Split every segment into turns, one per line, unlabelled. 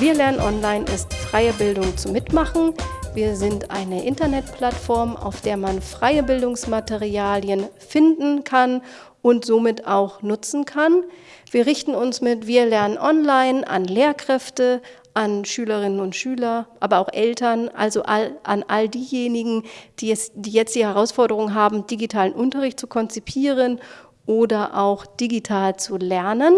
Wir lernen online ist freie Bildung zum Mitmachen. Wir sind eine Internetplattform, auf der man freie Bildungsmaterialien finden kann und somit auch nutzen kann. Wir richten uns mit Wir lernen online an Lehrkräfte, an Schülerinnen und Schüler, aber auch Eltern, also all, an all diejenigen, die, es, die jetzt die Herausforderung haben, digitalen Unterricht zu konzipieren oder auch digital zu lernen.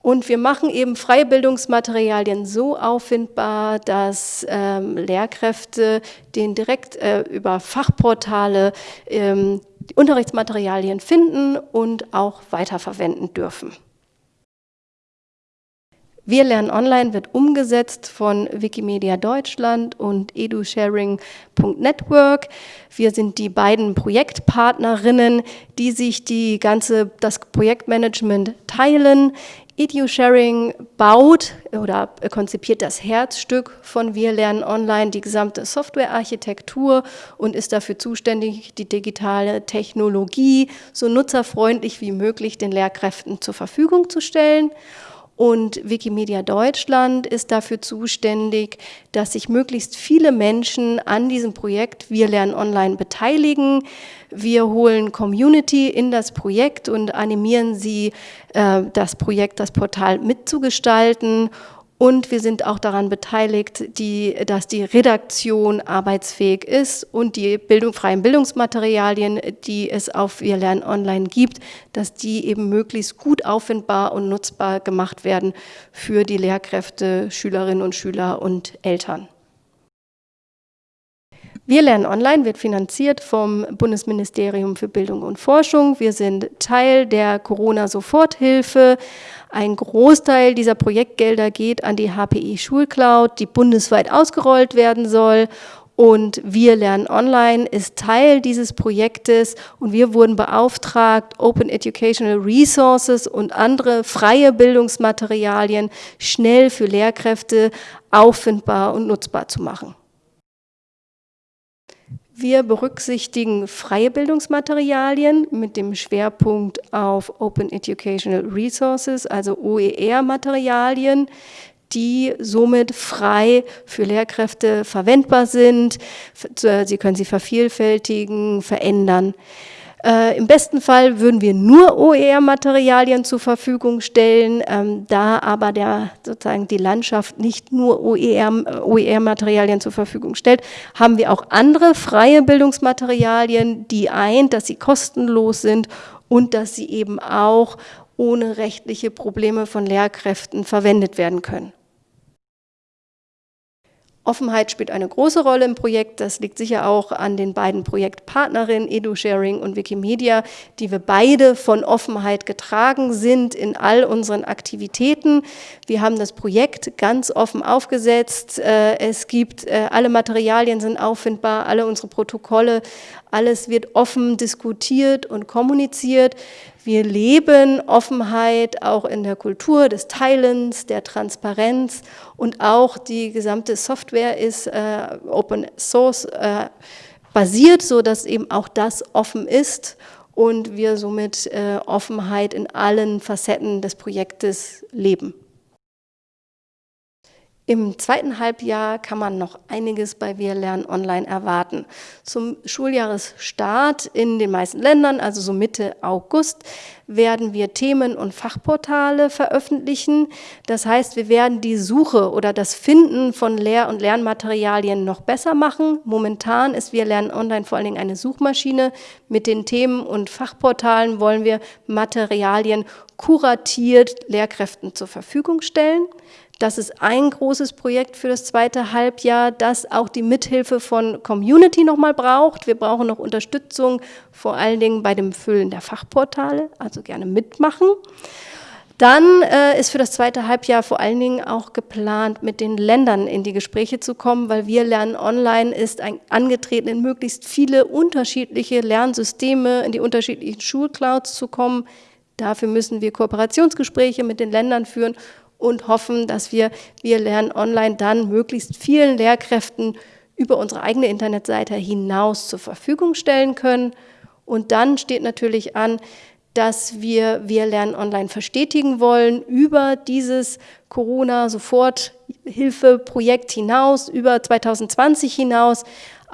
Und wir machen eben freie Bildungsmaterialien so auffindbar, dass ähm, Lehrkräfte den direkt äh, über Fachportale ähm, Unterrichtsmaterialien finden und auch weiterverwenden dürfen. Wir lernen online wird umgesetzt von Wikimedia Deutschland und edusharing.network. Wir sind die beiden Projektpartnerinnen, die sich die ganze, das Projektmanagement teilen. EduSharing baut oder konzipiert das Herzstück von Wir lernen online, die gesamte Softwarearchitektur und ist dafür zuständig, die digitale Technologie so nutzerfreundlich wie möglich den Lehrkräften zur Verfügung zu stellen. Und Wikimedia Deutschland ist dafür zuständig, dass sich möglichst viele Menschen an diesem Projekt Wir lernen online beteiligen. Wir holen Community in das Projekt und animieren sie, äh, das Projekt, das Portal mitzugestalten und wir sind auch daran beteiligt, die, dass die Redaktion arbeitsfähig ist und die Bildung, freien Bildungsmaterialien, die es auf Wir lernen online gibt, dass die eben möglichst gut auffindbar und nutzbar gemacht werden für die Lehrkräfte, Schülerinnen und Schüler und Eltern. Wir lernen online wird finanziert vom Bundesministerium für Bildung und Forschung. Wir sind Teil der Corona-Soforthilfe. Ein Großteil dieser Projektgelder geht an die HPI Schulcloud, die bundesweit ausgerollt werden soll. Und wir lernen online ist Teil dieses Projektes und wir wurden beauftragt, Open Educational Resources und andere freie Bildungsmaterialien schnell für Lehrkräfte auffindbar und nutzbar zu machen. Wir berücksichtigen freie Bildungsmaterialien mit dem Schwerpunkt auf Open Educational Resources, also OER-Materialien, die somit frei für Lehrkräfte verwendbar sind. Sie können sie vervielfältigen, verändern. Äh, Im besten Fall würden wir nur OER-Materialien zur Verfügung stellen, ähm, da aber der, sozusagen die Landschaft nicht nur OER-Materialien OER zur Verfügung stellt, haben wir auch andere freie Bildungsmaterialien, die eint, dass sie kostenlos sind und dass sie eben auch ohne rechtliche Probleme von Lehrkräften verwendet werden können. Offenheit spielt eine große Rolle im Projekt. Das liegt sicher auch an den beiden Projektpartnerinnen EduSharing und Wikimedia, die wir beide von Offenheit getragen sind in all unseren Aktivitäten. Wir haben das Projekt ganz offen aufgesetzt. Äh, es gibt, äh, alle Materialien sind auffindbar, alle unsere Protokolle, alles wird offen diskutiert und kommuniziert. Wir leben Offenheit auch in der Kultur des Teilens, der Transparenz und auch die gesamte Software ist äh, Open Source äh, basiert, so dass eben auch das offen ist und wir somit äh, Offenheit in allen Facetten des Projektes leben. Im zweiten Halbjahr kann man noch einiges bei Wir lernen online erwarten. Zum Schuljahresstart in den meisten Ländern, also so Mitte August, werden wir Themen- und Fachportale veröffentlichen. Das heißt, wir werden die Suche oder das Finden von Lehr- und Lernmaterialien noch besser machen. Momentan ist Wir lernen online vor allen Dingen eine Suchmaschine. Mit den Themen- und Fachportalen wollen wir Materialien kuratiert Lehrkräften zur Verfügung stellen. Das ist ein großes Projekt für das zweite Halbjahr, das auch die Mithilfe von Community nochmal braucht. Wir brauchen noch Unterstützung, vor allen Dingen bei dem Füllen der Fachportale, also gerne mitmachen. Dann äh, ist für das zweite Halbjahr vor allen Dingen auch geplant, mit den Ländern in die Gespräche zu kommen, weil wir lernen online ist ein, angetreten, in möglichst viele unterschiedliche Lernsysteme, in die unterschiedlichen Schulclouds zu kommen. Dafür müssen wir Kooperationsgespräche mit den Ländern führen und hoffen, dass wir Wir lernen online dann möglichst vielen Lehrkräften über unsere eigene Internetseite hinaus zur Verfügung stellen können. Und dann steht natürlich an, dass wir Wir lernen online verstetigen wollen über dieses Corona-Soforthilfeprojekt hinaus, über 2020 hinaus,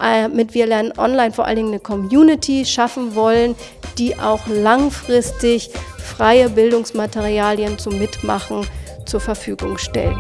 äh, mit Wir lernen online vor allen Dingen eine Community schaffen wollen, die auch langfristig freie Bildungsmaterialien zum Mitmachen zur Verfügung stellt.